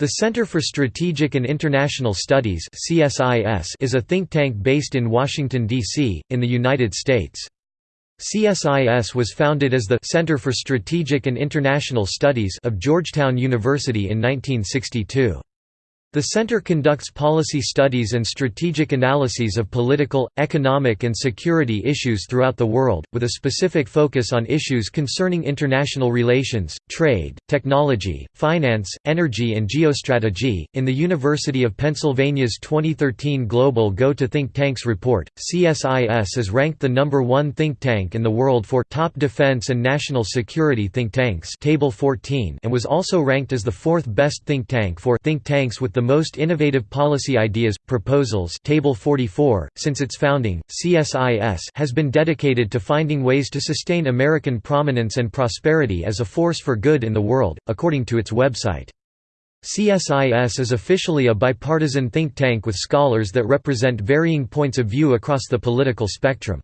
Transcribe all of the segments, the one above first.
The Center for Strategic and International Studies is a think tank based in Washington, D.C., in the United States. CSIS was founded as the Center for Strategic and International Studies of Georgetown University in 1962. The center conducts policy studies and strategic analyses of political, economic and security issues throughout the world, with a specific focus on issues concerning international relations, trade, technology, finance, energy and geostrategy. In the University of Pennsylvania's 2013 Global Go to Think Tanks report, CSIS is ranked the number 1 think tank in the world for top defense and national security think tanks, table 14, and was also ranked as the fourth best think tank for think tanks with the the most innovative policy ideas, proposals Table 44. .Since its founding, CSIS has been dedicated to finding ways to sustain American prominence and prosperity as a force for good in the world, according to its website. CSIS is officially a bipartisan think tank with scholars that represent varying points of view across the political spectrum.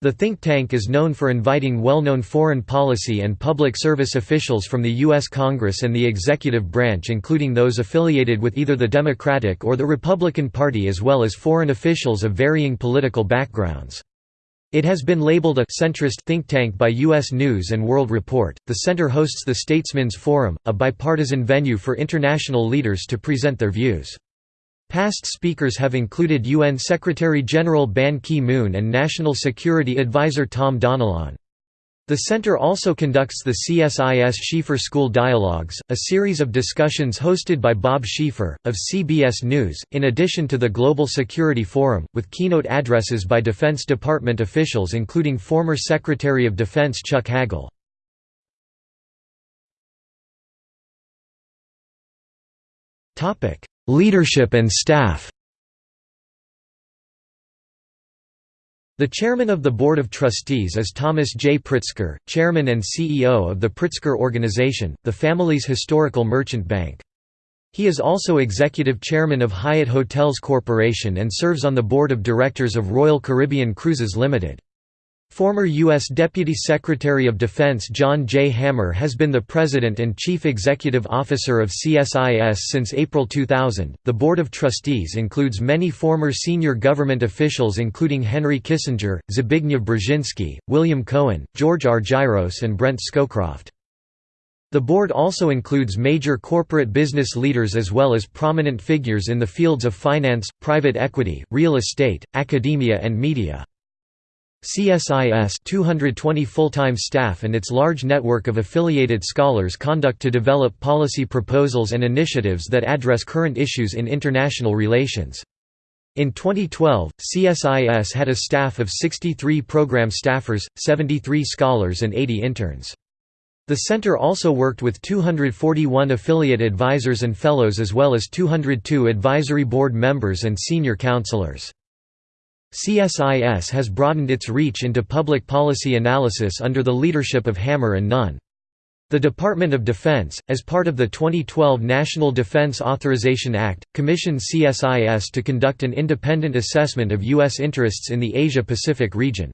The think tank is known for inviting well-known foreign policy and public service officials from the U.S. Congress and the executive branch including those affiliated with either the Democratic or the Republican Party as well as foreign officials of varying political backgrounds. It has been labeled a centrist think tank by U.S. News and World Report. The center hosts the Statesmen's Forum, a bipartisan venue for international leaders to present their views. Past speakers have included UN Secretary-General Ban Ki-moon and National Security Advisor Tom Donilon. The center also conducts the CSIS Schieffer School Dialogues, a series of discussions hosted by Bob Schieffer, of CBS News, in addition to the Global Security Forum, with keynote addresses by Defense Department officials including former Secretary of Defense Chuck Hagel. Leadership and staff The chairman of the Board of Trustees is Thomas J. Pritzker, chairman and CEO of the Pritzker Organization, the family's historical merchant bank. He is also executive chairman of Hyatt Hotels Corporation and serves on the board of directors of Royal Caribbean Cruises Limited. Former U.S. Deputy Secretary of Defense John J. Hamre has been the President and Chief Executive Officer of CSIS since April 2000. The Board of Trustees includes many former senior government officials, including Henry Kissinger, Zbigniew Brzezinski, William Cohen, George Argyros, and Brent Scowcroft. The board also includes major corporate business leaders as well as prominent figures in the fields of finance, private equity, real estate, academia and media. CSIS 220 full-time staff and its large network of affiliated scholars conduct to develop policy proposals and initiatives that address current issues in international relations. In 2012, CSIS had a staff of 63 program staffers, 73 scholars and 80 interns. The center also worked with 241 affiliate advisors and fellows as well as 202 advisory board members and senior counselors. CSIS has broadened its reach into public policy analysis under the leadership of Hamre and Nunn. The Department of Defense, as part of the 2012 National Defense Authorization Act, commissioned CSIS to conduct an independent assessment of U.S. interests in the Asia-Pacific region.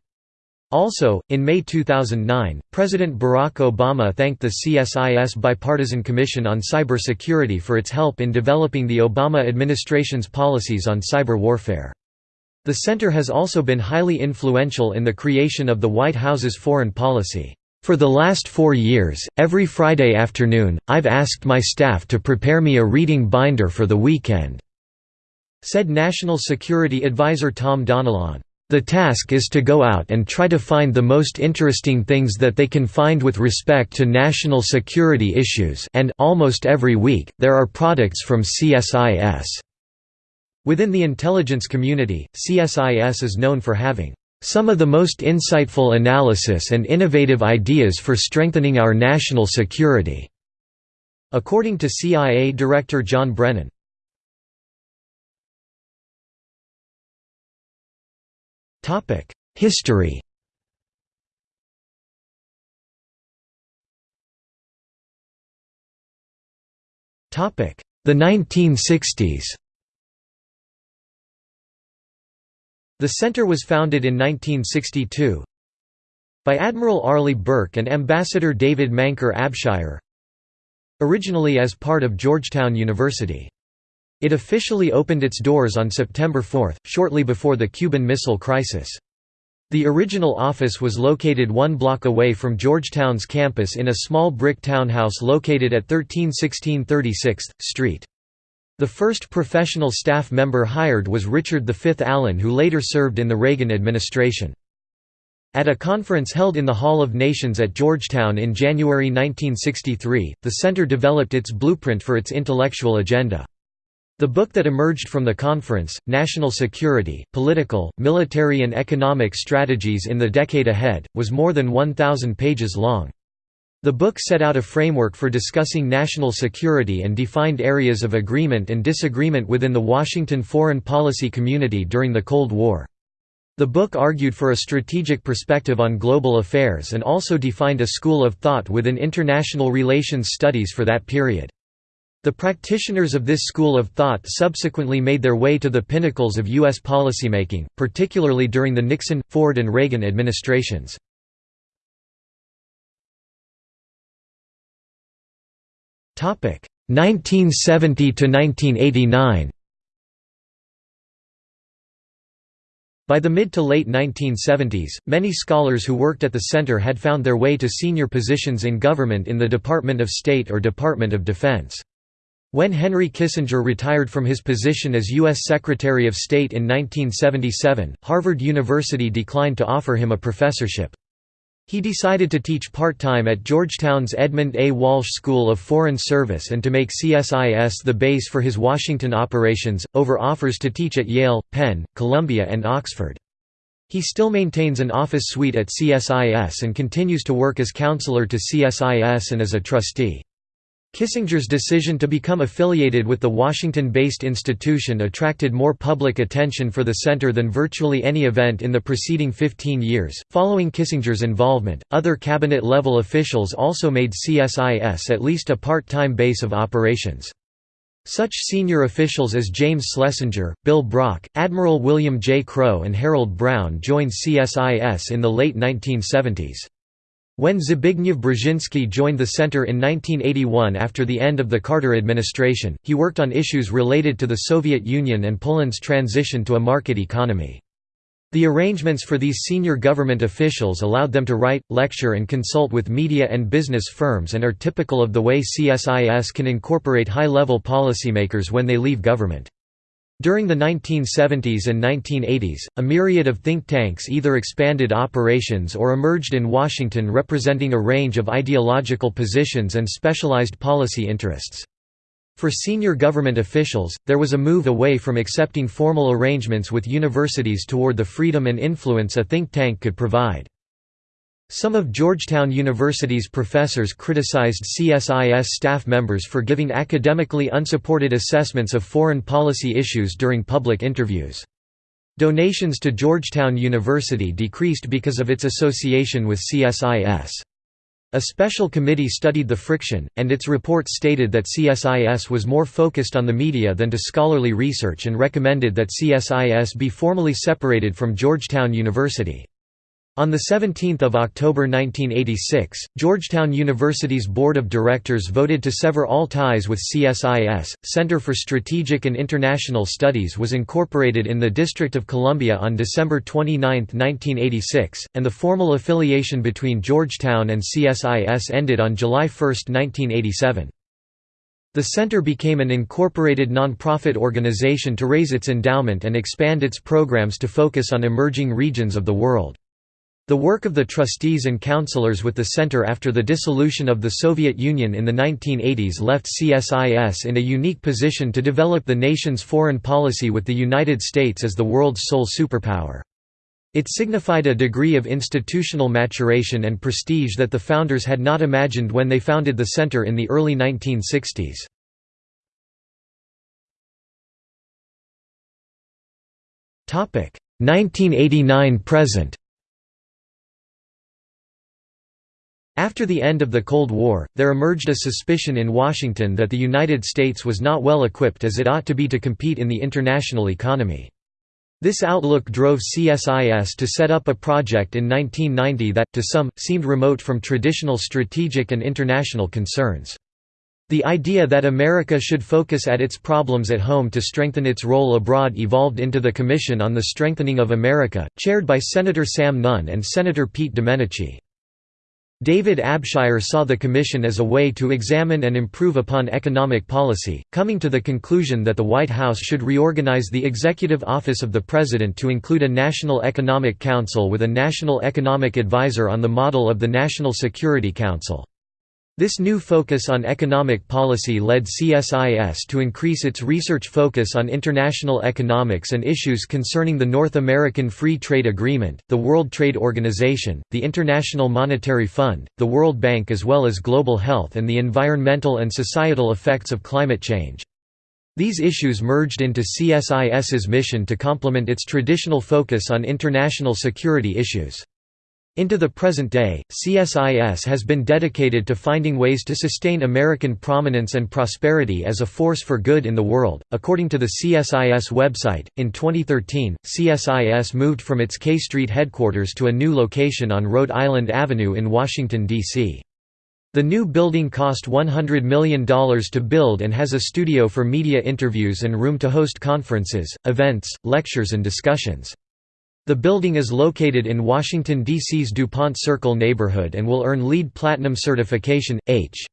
Also, in May 2009, President Barack Obama thanked the CSIS Bipartisan Commission on Cybersecurity for its help in developing the Obama administration's policies on cyber warfare. The center has also been highly influential in the creation of the White House's foreign policy. For the last four years, every Friday afternoon, I've asked my staff to prepare me a reading binder for the weekend," said National Security Advisor Tom Donilon. The task is to go out and try to find the most interesting things that they can find with respect to national security issues and almost every week, there are products from CSIS. Within the intelligence community, CSIS is known for having some of the most insightful analysis and innovative ideas for strengthening our national security." According to CIA Director John Brennan. History The 1960s The center was founded in 1962 by Admiral Arleigh Burke and Ambassador David Manker Abshire. originally as part of Georgetown University. It officially opened its doors on September 4, shortly before the Cuban Missile Crisis. The original office was located one block away from Georgetown's campus in a small brick townhouse located at 1316 36th Street. The first professional staff member hired was Richard V. Allen who later served in the Reagan administration. At a conference held in the Hall of Nations at Georgetown in January 1963, the center developed its blueprint for its intellectual agenda. The book that emerged from the conference, National Security, Political, Military and Economic Strategies in the Decade Ahead, was more than 1,000 pages long. The book set out a framework for discussing national security and defined areas of agreement and disagreement within the Washington foreign policy community during the Cold War. The book argued for a strategic perspective on global affairs and also defined a school of thought within international relations studies for that period. The practitioners of this school of thought subsequently made their way to the pinnacles of U.S. policymaking, particularly during the Nixon, Ford and Reagan administrations. 1970 to 1989 By the mid to late 1970s, many scholars who worked at the center had found their way to senior positions in government in the Department of State or Department of Defense. When Henry Kissinger retired from his position as U.S. Secretary of State in 1977, Harvard University declined to offer him a professorship. He decided to teach part-time at Georgetown's Edmund A. Walsh School of Foreign Service and to make CSIS the base for his Washington operations, over offers to teach at Yale, Penn, Columbia and Oxford. He still maintains an office suite at CSIS and continues to work as counselor to CSIS and as a trustee. Kissinger's decision to become affiliated with the Washington-based institution attracted more public attention for the center than virtually any event in the preceding 15 years. Following Kissinger's involvement, other cabinet-level officials also made CSIS at least a part-time base of operations. Such senior officials as James Schlesinger, Bill Brock, Admiral William J. Crowe and Harold Brown joined CSIS in the late 1970s. When Zbigniew Brzezinski joined the center in 1981 after the end of the Carter administration, he worked on issues related to the Soviet Union and Poland's transition to a market economy. The arrangements for these senior government officials allowed them to write, lecture and consult with media and business firms and are typical of the way CSIS can incorporate high-level policymakers when they leave government. During the 1970s and 1980s, a myriad of think tanks either expanded operations or emerged in Washington representing a range of ideological positions and specialized policy interests. For senior government officials, there was a move away from accepting formal arrangements with universities toward the freedom and influence a think tank could provide. Some of Georgetown University's professors criticized CSIS staff members for giving academically unsupported assessments of foreign policy issues during public interviews. Donations to Georgetown University decreased because of its association with CSIS. A special committee studied the friction, and its report stated that CSIS was more focused on the media than to scholarly research and recommended that CSIS be formally separated from Georgetown University. On 17 October 1986, Georgetown University's Board of Directors voted to sever all ties with CSIS. Center for Strategic and International Studies was incorporated in the District of Columbia on December 29, 1986, and the formal affiliation between Georgetown and CSIS ended on July 1, 1987. The center became an incorporated nonprofit organization to raise its endowment and expand its programs to focus on emerging regions of the world. The work of the trustees and counselors with the center after the dissolution of the Soviet Union in the 1980s left CSIS in a unique position to develop the nation's foreign policy with the United States as the world's sole superpower. It signified a degree of institutional maturation and prestige that the founders had not imagined when they founded the center in the early 1960s. Topic 1989 present. After the end of the Cold War, there emerged a suspicion in Washington that the United States was not well equipped as it ought to be to compete in the international economy. This outlook drove CSIS to set up a project in 1990 that, to some, seemed remote from traditional strategic and international concerns. The idea that America should focus at its problems at home to strengthen its role abroad evolved into the Commission on the Strengthening of America, chaired by Senator Sam Nunn and Senator Pete Domenici. David Abshire saw the Commission as a way to examine and improve upon economic policy, coming to the conclusion that the White House should reorganize the Executive Office of the President to include a National Economic Council with a National Economic Advisor on the model of the National Security Council. This new focus on economic policy led CSIS to increase its research focus on international economics and issues concerning the North American Free Trade Agreement, the World Trade Organization, the International Monetary Fund, the World Bank as well as global health and the environmental and societal effects of climate change. These issues merged into CSIS's mission to complement its traditional focus on international security issues. Into the present day, CSIS has been dedicated to finding ways to sustain American prominence and prosperity as a force for good in the world. According to the CSIS website, in 2013, CSIS moved from its K Street headquarters to a new location on Rhode Island Avenue in Washington, D.C. The new building cost $100 million to build and has a studio for media interviews and room to host conferences, events, lectures and discussions. The building is located in Washington, D.C.'s DuPont Circle neighborhood and will earn LEED Platinum certification. H.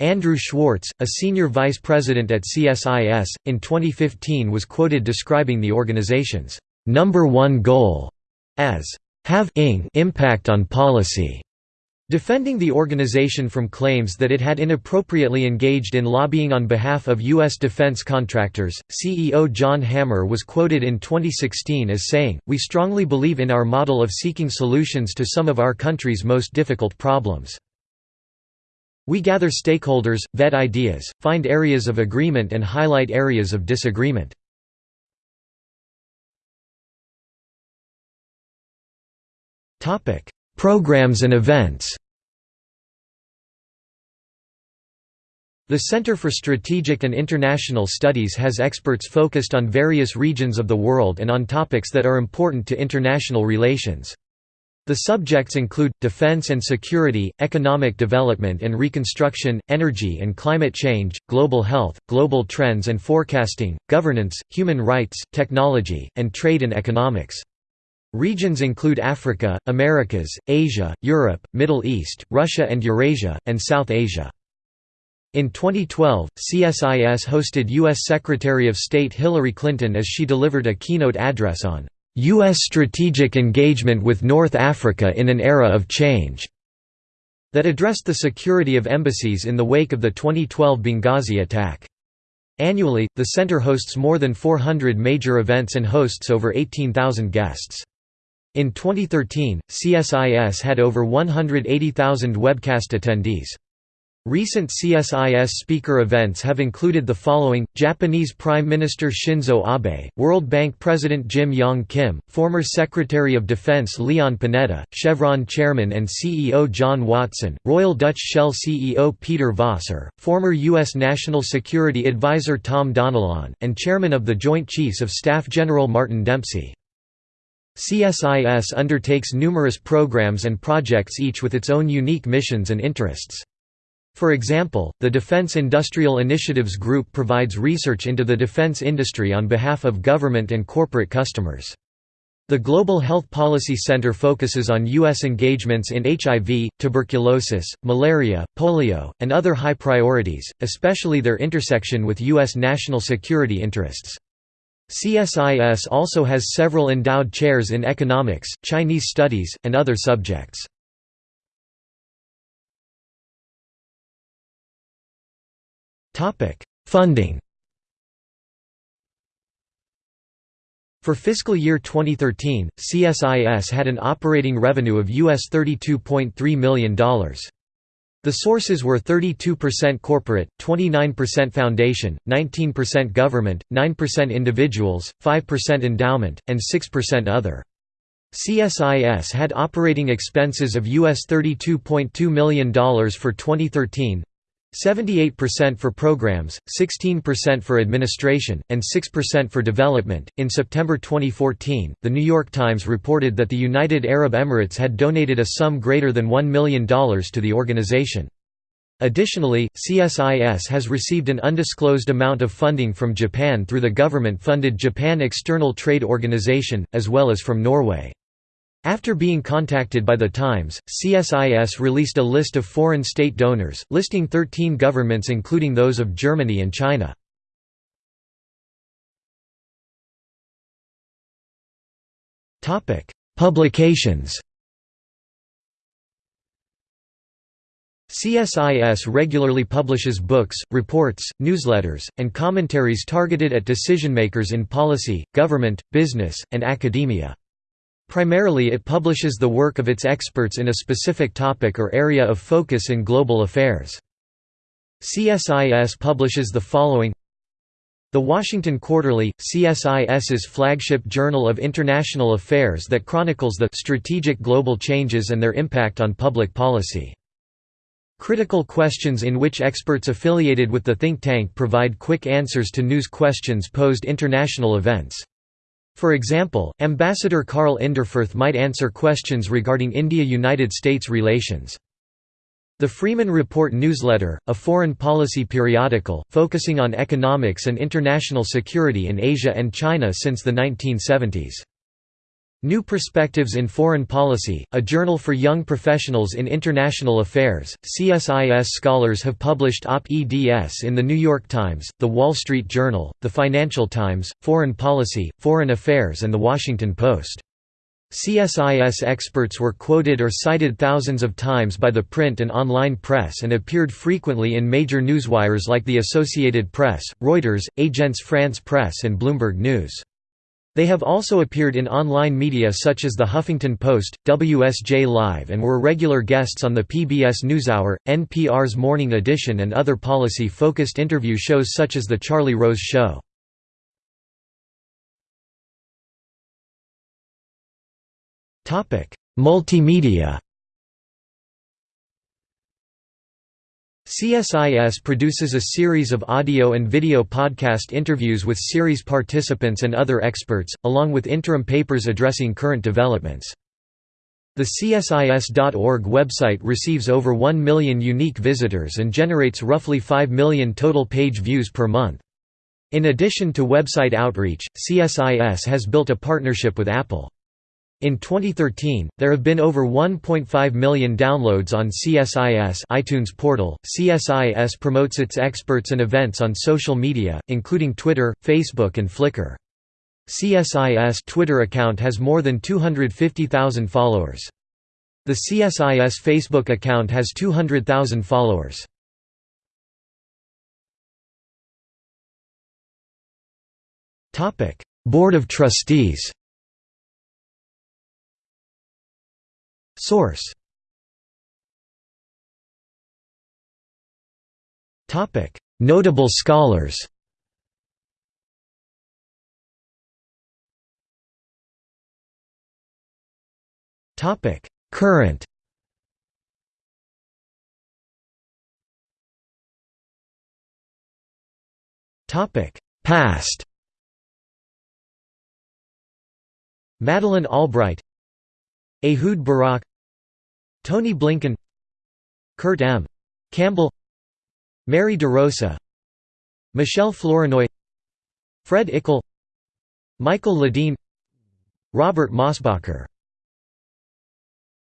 Andrew Schwartz, a senior vice president at CSIS, in 2015 was quoted describing the organization's number one goal as have impact on policy. Defending the organization from claims that it had inappropriately engaged in lobbying on behalf of U.S. defense contractors, CEO John Hamre was quoted in 2016 as saying, We strongly believe in our model of seeking solutions to some of our country's most difficult problems. We gather stakeholders, vet ideas, find areas of agreement and highlight areas of disagreement. Programs and events The Center for Strategic and International Studies has experts focused on various regions of the world and on topics that are important to international relations. The subjects include, defense and security, economic development and reconstruction, energy and climate change, global health, global trends and forecasting, governance, human rights, technology, and trade and economics. Regions include Africa, Americas, Asia, Europe, Middle East, Russia and Eurasia, and South Asia. In 2012, CSIS hosted U.S. Secretary of State Hillary Clinton as she delivered a keynote address on U.S. strategic engagement with North Africa in an era of change that addressed the security of embassies in the wake of the 2012 Benghazi attack. Annually, the center hosts more than 400 major events and hosts over 18,000 guests. In 2013, CSIS had over 180,000 webcast attendees. Recent CSIS speaker events have included the following, Japanese Prime Minister Shinzo Abe, World Bank President Jim Yong Kim, former Secretary of Defense Leon Panetta, Chevron Chairman and CEO John Watson, Royal Dutch Shell CEO Peter Voser, former U.S. National Security Advisor Tom Donilon, and Chairman of the Joint Chiefs of Staff General Martin Dempsey. CSIS undertakes numerous programs and projects each with its own unique missions and interests. For example, the Defense Industrial Initiatives Group provides research into the defense industry on behalf of government and corporate customers. The Global Health Policy Center focuses on U.S. engagements in HIV, tuberculosis, malaria, polio, and other high priorities, especially their intersection with U.S. national security interests. CSIS also has several endowed chairs in economics, Chinese studies, and other subjects. Funding For fiscal year 2013, CSIS had an operating revenue of US $32.3 million. The sources were 32% corporate, 29% foundation, 19% government, 9% individuals, 5% endowment, and 6% other. CSIS had operating expenses of US $32.2 million for 2013, 78% for programs, 16% for administration, and 6% for development. In September 2014, The New York Times reported that the United Arab Emirates had donated a sum greater than $1 million to the organization. Additionally, CSIS has received an undisclosed amount of funding from Japan through the government-funded Japan External Trade Organization, as well as from Norway. After being contacted by The Times, CSIS released a list of foreign state donors, listing 13 governments including those of Germany and China. Publications CSIS regularly publishes books, reports, newsletters, and commentaries targeted at decision-makers in policy, government, business, and academia. Primarily it publishes the work of its experts in a specific topic or area of focus in global affairs. CSIS publishes the following The Washington Quarterly, CSIS's flagship journal of international affairs that chronicles the strategic global changes and their impact on public policy. Critical questions in which experts affiliated with the think tank provide quick answers to news questions posed international events. For example, Ambassador Karl Inderfurth might answer questions regarding India–United States relations. The Freeman Report newsletter, a foreign policy periodical, focusing on economics and international security in Asia and China since the 1970s. New Perspectives in Foreign Policy, a journal for young professionals in international affairs. CSIS scholars have published op-eds in The New York Times, The Wall Street Journal, The Financial Times, Foreign Policy, Foreign Affairs and The Washington Post. CSIS experts were quoted or cited thousands of times by the print and online press and appeared frequently in major newswires like the Associated Press, Reuters, Agence France Presse and Bloomberg News. They have also appeared in online media such as The Huffington Post, WSJ Live and were regular guests on the PBS NewsHour, NPR's Morning Edition and other policy-focused interview shows such as The Charlie Rose Show. Multimedia CSIS produces a series of audio and video podcast interviews with series participants and other experts, along with interim papers addressing current developments. The CSIS.org website receives over 1 million unique visitors and generates roughly 5 million total page views per month. In addition to website outreach, CSIS has built a partnership with Apple. In 2013, there have been over 1.5 million downloads on CSIS iTunes portal. CSIS promotes its experts and events on social media, including Twitter, Facebook and Flickr. CSIS Twitter account has more than 250,000 followers. The CSIS Facebook account has 200,000 followers. Board of Trustees Source. Notable scholars. Current. Topic. Past. Madeleine Albright Ehud Barak Tony Blinken Kurt M. Campbell Mary DeRosa Michelle Flournoy Fred Iklé Michael Ledeen Robert Mosbacher